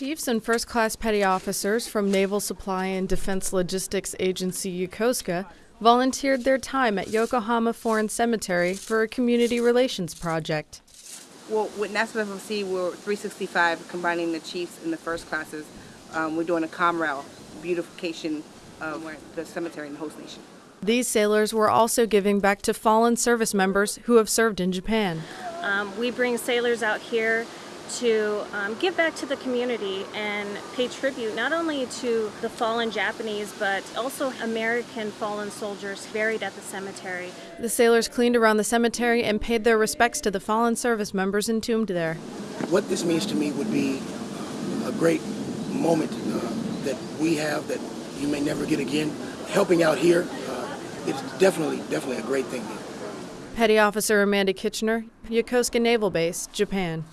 Chiefs and first class petty officers from Naval Supply and Defense Logistics Agency Yokosuka volunteered their time at Yokohama Foreign Cemetery for a community relations project. Well, with NAVSUP FLC, we're 365, combining the chiefs and the first classes. Um, we're doing a Comrel beautification of the cemetery in the host nation. These sailors were also giving back to fallen service members who have served in Japan. Um, we bring sailors out here to um, give back to the community and pay tribute not only to the fallen Japanese but also American fallen soldiers buried at the cemetery. The sailors cleaned around the cemetery and paid their respects to the fallen service members entombed there. What this means to me would be a great moment uh, that we have that you may never get again. Helping out here, uh, it's definitely, definitely a great thing. Petty Officer Amanda Kitchener, Yokosuka Naval Base, Japan.